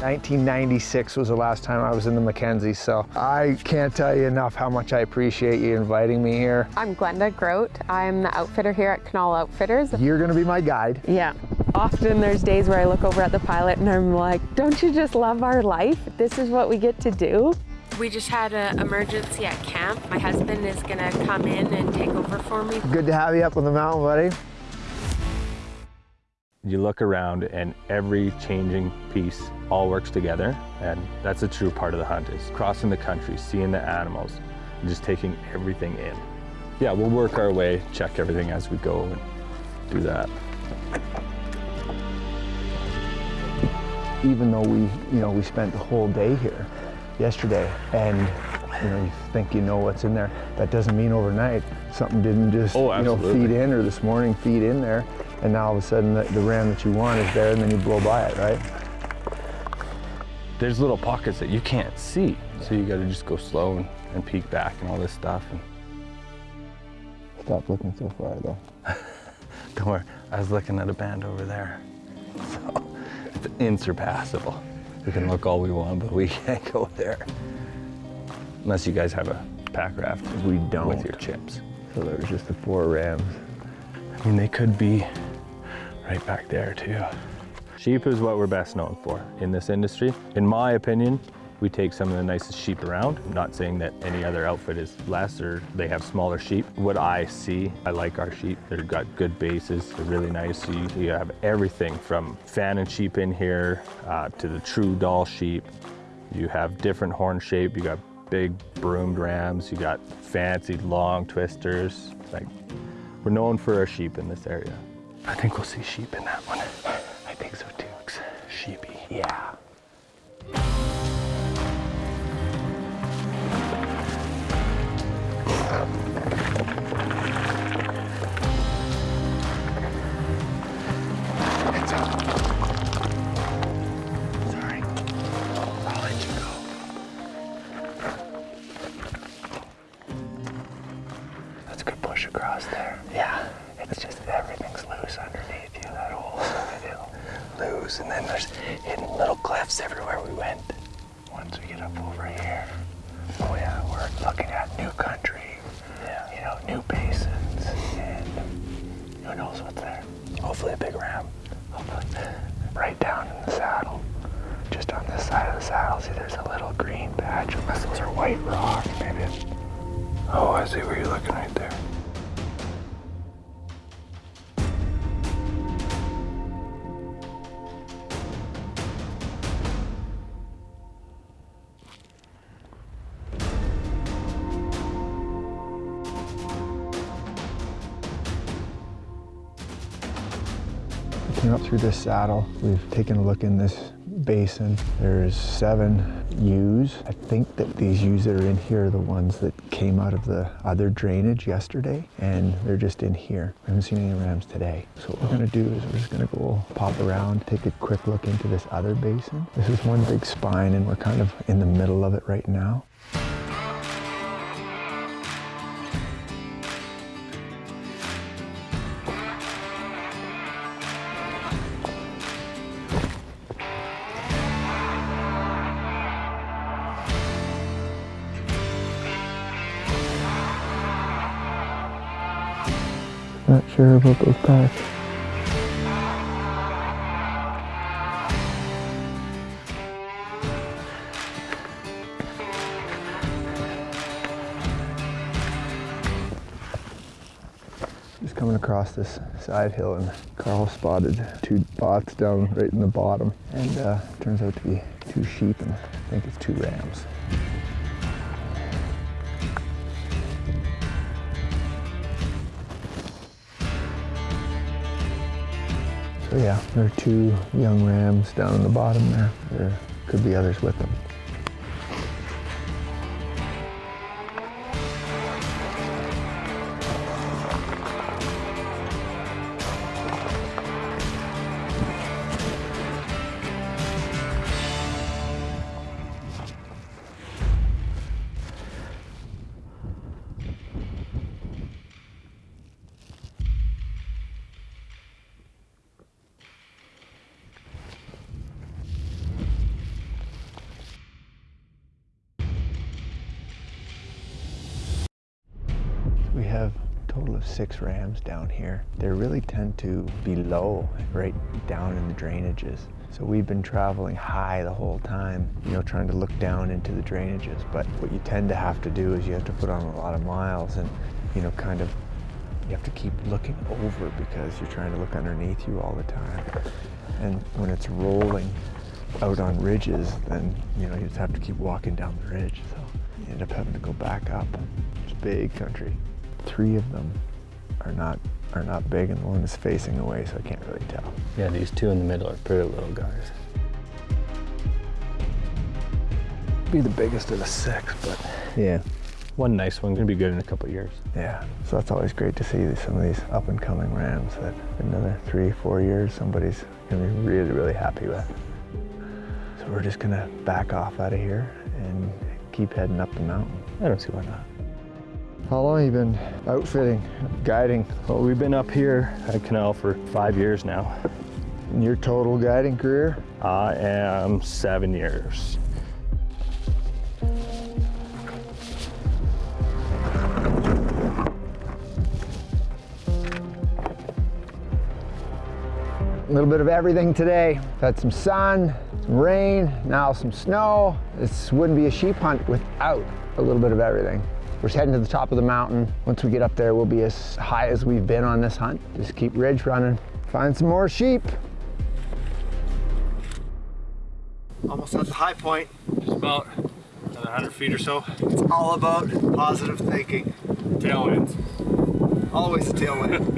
1996 was the last time I was in the Mackenzie, so I can't tell you enough how much I appreciate you inviting me here. I'm Glenda Grote. I'm the outfitter here at Knoll Outfitters. You're gonna be my guide. Yeah. Often there's days where I look over at the pilot and I'm like, don't you just love our life? This is what we get to do. We just had an emergency at camp. My husband is gonna come in and take over for me. Good to have you up on the mountain, buddy. You look around and every changing piece all works together and that's a true part of the hunt is crossing the country, seeing the animals, and just taking everything in. Yeah, we'll work our way, check everything as we go and do that. Even though we, you know, we spent the whole day here yesterday and you know, you think you know what's in there. That doesn't mean overnight something didn't just, Oh, you know, feed in or this morning feed in there and now all of a sudden the, the ram that you want is there and then you blow by it, right? There's little pockets that you can't see, so you gotta just go slow and, and peek back and all this stuff. And Stop looking so far though. don't worry, I was looking at a band over there. So it's insurpassable. We can look all we want, but we can't go there. Unless you guys have a pack raft We don't. with your chips. So there's just the four rams. I mean, they could be right back there too. Sheep is what we're best known for in this industry. In my opinion, we take some of the nicest sheep around. I'm not saying that any other outfit is less or they have smaller sheep. What I see, I like our sheep. They've got good bases, they're really nice. You, you have everything from Fannin sheep in here uh, to the true Dall sheep. You have different horn shape. You got big broomed rams. You got fancy long twisters. Like we're known for our sheep in this area. I think we'll see sheep in that one. I think so too. Sheepy. Yeah. This saddle. We've taken a look in this basin. There's seven ewes. I think that these ewes that are in here are the ones that came out of the other drainage yesterday, and they're just in here. I haven't seen any rams today. So what we're gonna do is we're just gonna go pop around, take a quick look into this other basin. This is one big spine, and we're kind of in the middle of it right now. Not sure about those packs. Just coming across this side hill and Carl spotted two bots down right in the bottom and uh, turns out to be two sheep and I think it's two rams. Yeah, there are two young rams down in the bottom there. There could be others with them. Rams down here. They really tend to be low, right down in the drainages. So we've been traveling high the whole time, you know, trying to look down into the drainages. But what you tend to have to do is you have to put on a lot of miles and, you know, kind of, you have to keep looking over because you're trying to look underneath you all the time. And when it's rolling out on ridges, then, you know, you just have to keep walking down the ridge. So you end up having to go back up. It's big country. Three of them are not are not big and the one is facing away, so I can't really tell. Yeah, these two in the middle are pretty little guys. Be the biggest of the six, but Yeah. one nice one gonna be good in a couple years. Yeah, so that's always great to see some of these up and coming rams that another three, four years somebody's gonna be really, really happy with. So we're just gonna back off out of here and keep heading up the mountain. I don't see why not. How long have you been outfitting, guiding? Well, we've been up here at Canal for five years now. In your total guiding career? I am seven years. A little bit of everything today. Had some sun, some rain, now some snow. This wouldn't be a sheep hunt without a little bit of everything. We're heading to the top of the mountain. Once we get up there, we'll be as high as we've been on this hunt. Just keep ridge running. Find some more sheep. Almost at the high point. Just about another 100 feet or so. It's all about positive thinking. Tailwinds. Always a tailwind.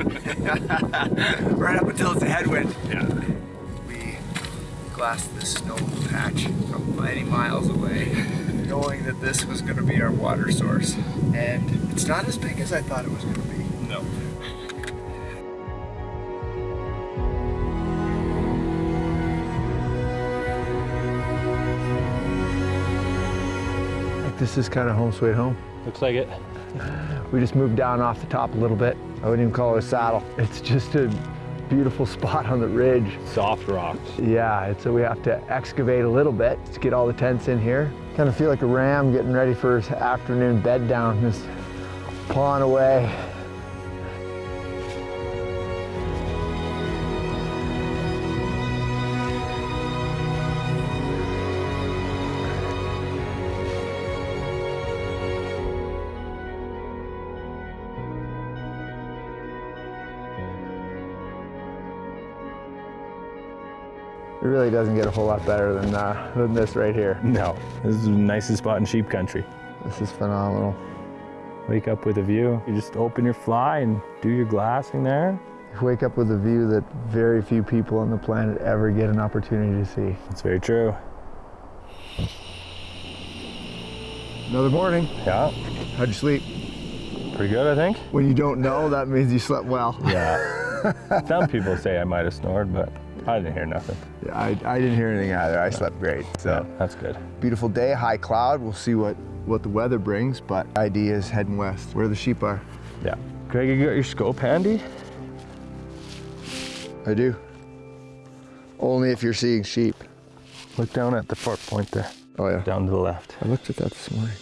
right up until it's a headwind. Yeah. We glassed this snow patch from many miles away, knowing that this was going to be our water source. And it's not as big as I thought it was going to be. No. This is kind of home sweet home. Looks like it. We just moved down off the top a little bit. I wouldn't even call it a saddle. It's just a beautiful spot on the ridge. Soft rocks. Yeah, so we have to excavate a little bit to get all the tents in here. Kind of feel like a ram getting ready for his afternoon bed down, just pawing away. Really doesn't get a whole lot better than, uh, than this right here. No. This is the nicest spot in sheep country. This is phenomenal. Wake up with a view. You just open your fly and do your glassing there. You wake up with a view that very few people on the planet ever get an opportunity to see. That's very true. Another morning. Yeah. How'd you sleep? Pretty good, I think. When you don't know, that means you slept well. Yeah. Some people say I might have snored, but I didn't hear nothing. Yeah, I, I didn't hear anything either. I slept great. So Yeah, that's good. beautiful day, high cloud. We'll see what, what the weather brings, but idea is heading west, where the sheep are. Yeah. Greg, you got your scope handy? I do. Only if you're seeing sheep. Look down at the fork point there, Oh yeah. down to the left. I looked at that this morning.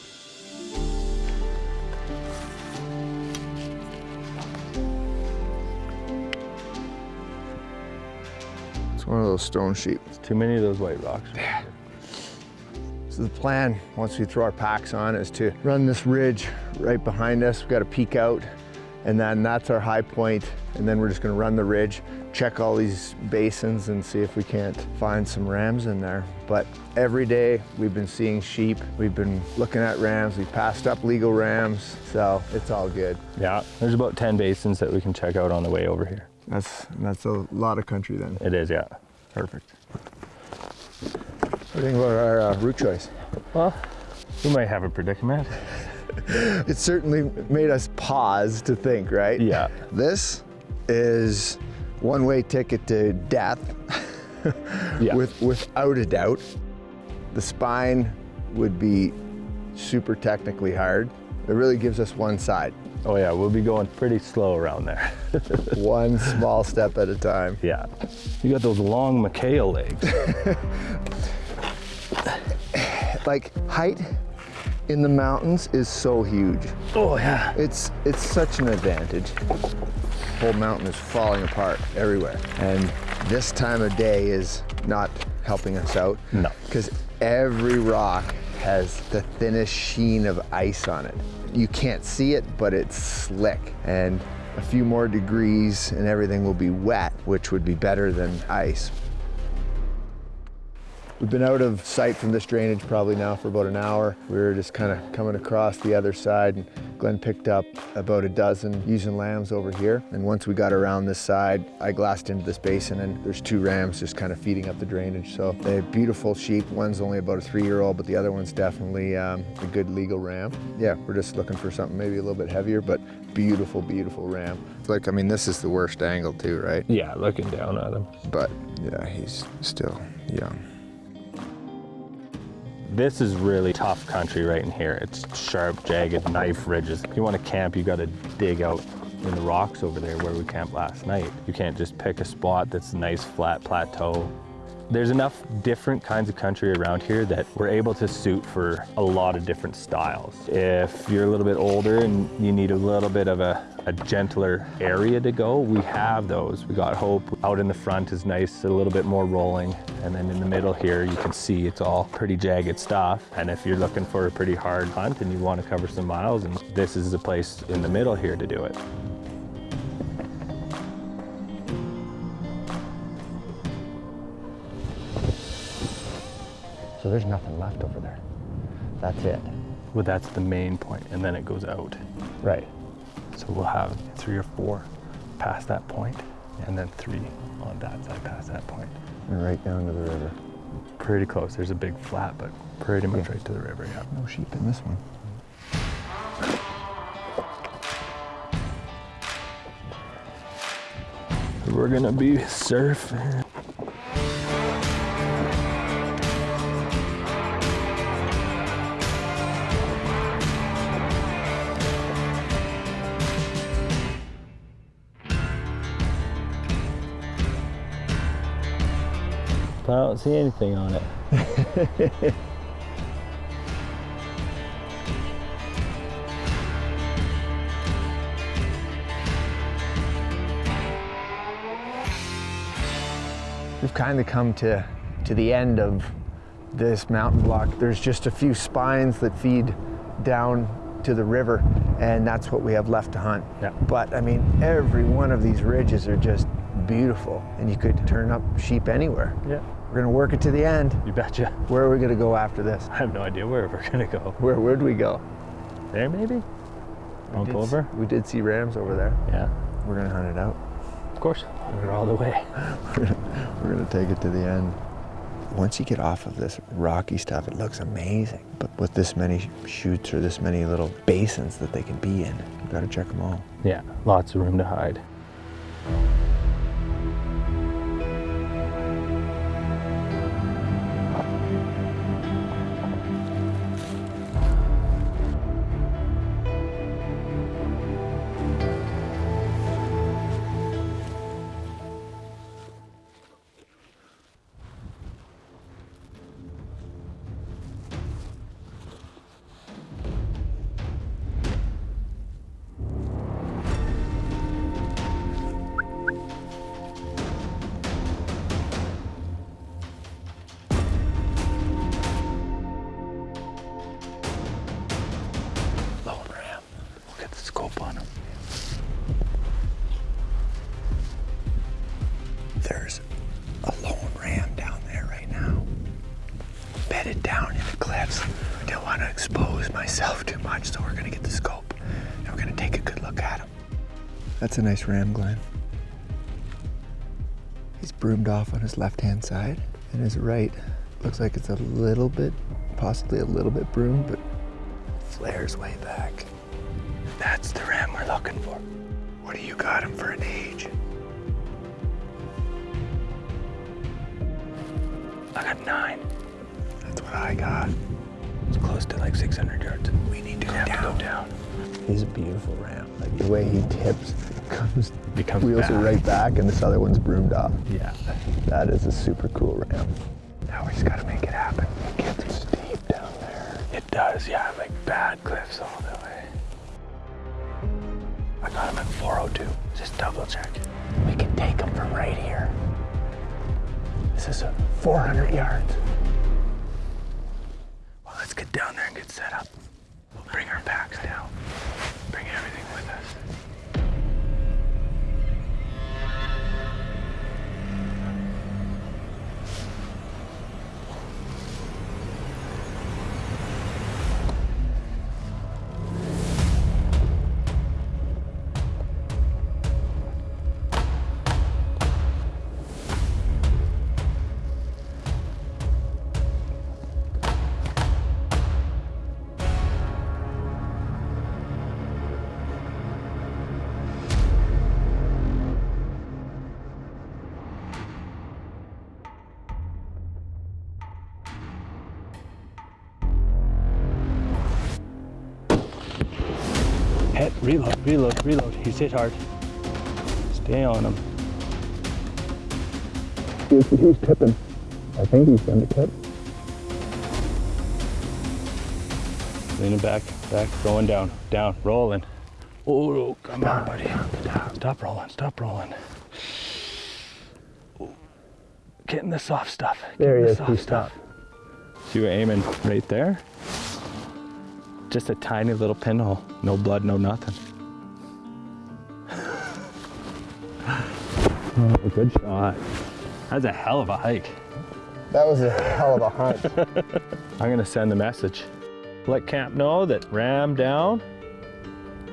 One of those stone sheep. Too many of those white rocks. So the plan, once we throw our packs on, is to run this ridge right behind us. We've got to peek out, and then that's our high point. point, and then we're just gonna run the ridge, check all these basins and see if we can't find some rams in there. But every day we've been seeing sheep, we've been looking at rams, We've passed up legal rams, so it's all good. Yeah, there's about 10 basins that we can check out on the way over here. That's, that's a lot of country then. It is, yeah. Perfect. What do you think about our uh, route choice? Well, we might have a predicament. It certainly made us pause to think, right? Yeah. This is one-way ticket to death, Yeah. with, without a doubt. The spine would be super technically hard. It really gives us one side, Oh yeah, we'll be going pretty slow around there. one small step at a time. yeah. You got those long McHale legs. Like height in the mountains is so huge. Oh yeah. It's it's such an advantage. whole mountain is falling apart everywhere. And this time of day is not helping us out. No. Because every rock has the thinnest sheen of ice on it. You can't see it, but it's slick. And a few more degrees and everything will be wet, which would be better than ice. We've been out of sight from this drainage probably now for about an hour. We were just kind of coming across the other side and Glenn picked up about a dozen using lambs over here. And once we got around this side, I glassed into this basin and there's two rams just kind of feeding up the drainage. So they're beautiful sheep. One's only about a three-year-old, but the other one's definitely um, a good legal ram. Yeah, we're just looking for something maybe a little bit heavier, but beautiful, beautiful ram. Like, I mean, this is the worst angle too, right? Yeah, looking down at him. But yeah, he's still young. This is really tough country right in here. It's sharp, jagged knife ridges. If you want to camp, you got to dig out in the rocks over there where we camped last night. You can't just pick a spot that's a nice flat plateau there's enough different kinds of country around here that we're able to suit for a lot of different styles. If you're a little bit older and you need a little bit of a, a gentler area to go, we have those. We got Hope out in the front is nice, a little bit more rolling. And then in the middle here, you can see it's all pretty jagged stuff. And if you're looking for a pretty hard hunt and you want to cover some miles, and this is the place in the middle here to do it. So there's nothing left over there. That's it. Well, that's the main point, and then it goes out. Right. So we'll have three or four past that point, and then three on that side past that point. And right down to the river. Pretty close. There's a big flat, but pretty much yeah. right to the river, yeah. No sheep in this one. We're gonna be surfing. I don't see anything on it. We've kind of come to, to the end of this mountain block. There's just a few spines that feed down to the river and that's what we have left to hunt. Yeah. But I mean, every one of these ridges are just beautiful and you could turn up sheep anywhere. Yeah. We're gonna work it to the end. You betcha. Where are we gonna go after this? I have no idea where we're gonna go. Where would we go? There maybe? Bump over? We did see rams over there. Yeah. We're gonna hunt it out. Of course. We're all the way. we're, gonna, take it to the end. Once you get off of this rocky stuff, it looks amazing. But with this many chutes or this many little basins that they can be in, you gotta check them all. Yeah, lots of room to hide. That's a nice ram, Glenn. He's broomed off on his left-hand side, and his right looks like it's a little bit, possibly a little bit broomed, but flares way back. That's the ram we're looking for. What do you got him for an age? I got nine. That's what I got. It's close to like 600 yards. Down. He's a beautiful ram. Like the way he tips, comes, becomes wheels back. are right back, and this other one's broomed off. Yeah. That is a super cool ram. Now we just gotta make it happen. It gets steep down there. It does. yeah, like bad cliffs all the way. I got him at 402. Just double check. We can take him from right here. This is a 400 yards. Well, let's get down there and get set up. Bring our packs down. Hit, reload, reload, reload. He's hit hard. Stay on him. He's, he's tipping. I think he's going to tip. Leaning back, back, going down, down, rolling. Oh, come on, buddy. Stop rolling, stop rolling. Getting the soft stuff. There getting he the is, soft he stuff. See, we're aiming right there. Just a tiny little pinhole. No blood, no nothing. Oh, good shot. That's a hell of a hike. That was a hell of a hunt. I'm gonna send the message. Let camp know that ram down.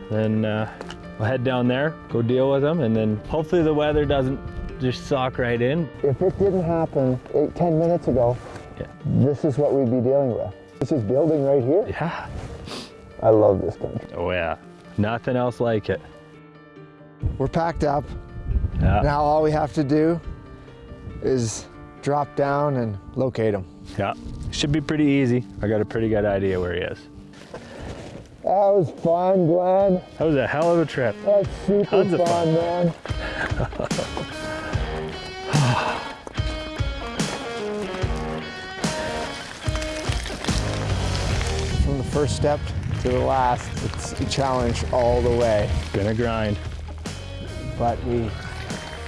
Then uh, we'll head down there, go deal with them, and then hopefully the weather doesn't just sock right in. if it didn't happen eight, ten minutes ago, Yeah. this is what we'd be dealing with. This is building right here. Yeah. I love this country. Oh yeah. Nothing else like it. We're packed up. Yeah. Now all we have to do is drop down and locate him. Yeah. Should be pretty easy. I got a pretty good idea where he is. That was fun, Glenn. That was a hell of a trip. That's super Tons of fun. man. From the first step to the last, it's a challenge all the way. Gonna grind. But we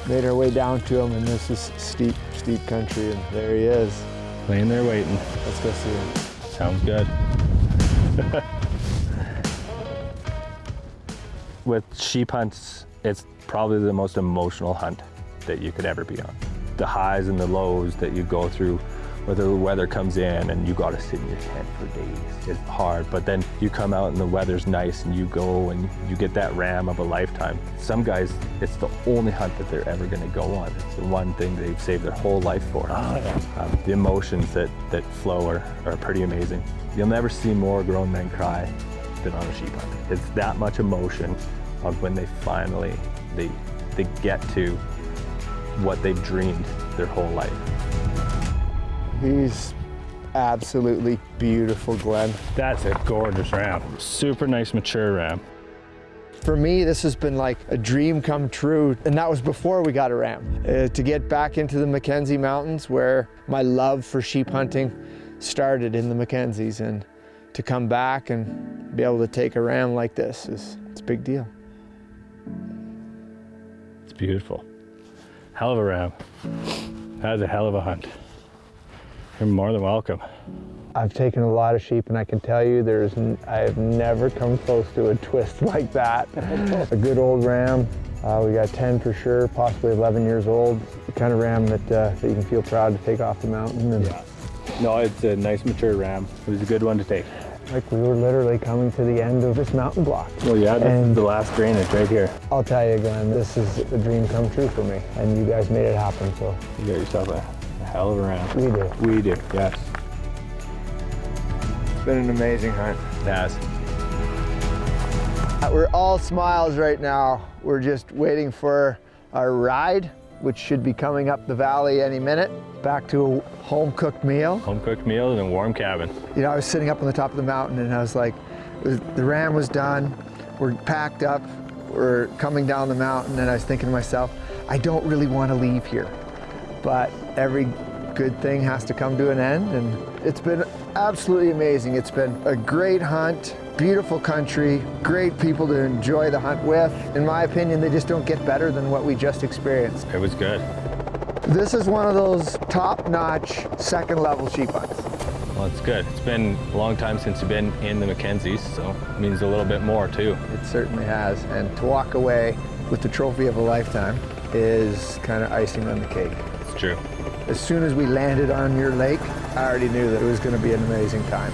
made our way down to him, and this is steep, steep country, and there he is. Laying there waiting. Let's go see him. Sounds good. With sheep hunts, it's probably the most emotional hunt that you could ever be on. The highs and the lows that you go through, whether the weather comes in and you gotta sit in your tent for days. It's hard, but then you come out and the weather's nice and you go and you get that ram of a lifetime. Some guys, it's the only hunt that they're ever gonna go on. It's the one thing they've saved their whole life for. Um, the emotions that, that flow are, are pretty amazing. You'll never see more grown men cry than on a sheep hunt. It's that much emotion of when they finally, they, they get to what they've dreamed their whole life. He's absolutely beautiful, Glenn. That's a gorgeous ram. Super nice mature ram. For me, this has been like a dream come true, and that was before we got a ram. Uh, to get back into the Mackenzie Mountains, where my love for sheep hunting started in the Mackenzies, and to come back and be able to take a ram like this is it's a big deal. It's beautiful. Hell of a ram. That was a hell of a hunt. You're more than welcome. I've taken a lot of sheep, and I can tell you, there's n- I have never come close to a twist like that. a good old ram. Uh, we got 10 for sure, possibly 11 years old. The kind of ram that, uh, that you can feel proud to take off the mountain. And No, it's a nice mature ram. It was a good one to take. Like we were literally coming to the end of this mountain block. Well, yeah, this And- is the last drainage right here. I'll tell you, Glenn, this is a dream come true for me, and you guys made it happen. So You got yourself a, a hell of a ram. we do. We do, yes. It's been an amazing hunt. Yes. Uh, we're all smiles right now. We're just waiting for our ride, which should be coming up the valley any minute. Back to a home cooked meal. Home cooked meal in a warm cabin. You know, I was sitting up on the top of the mountain and I was like, was- the ram was done. We're packed up. We're coming down the mountain and I was thinking to myself, I don't really want to leave here. But every good thing has to come to an end. And it's been absolutely amazing. It's been a great hunt, beautiful country, great people to enjoy the hunt with. In my opinion, they just don't get better than what we just experienced. It was good. This is one of those top-notch second level sheep hunts. Well, it's good. It's been a long time since you've been in the Mackenzies, so it means a little bit more too. It certainly has. And to walk away with the trophy of a lifetime is kind of icing on the cake. It's true. As soon as we landed on your lake, I already knew that it was going to be an amazing time.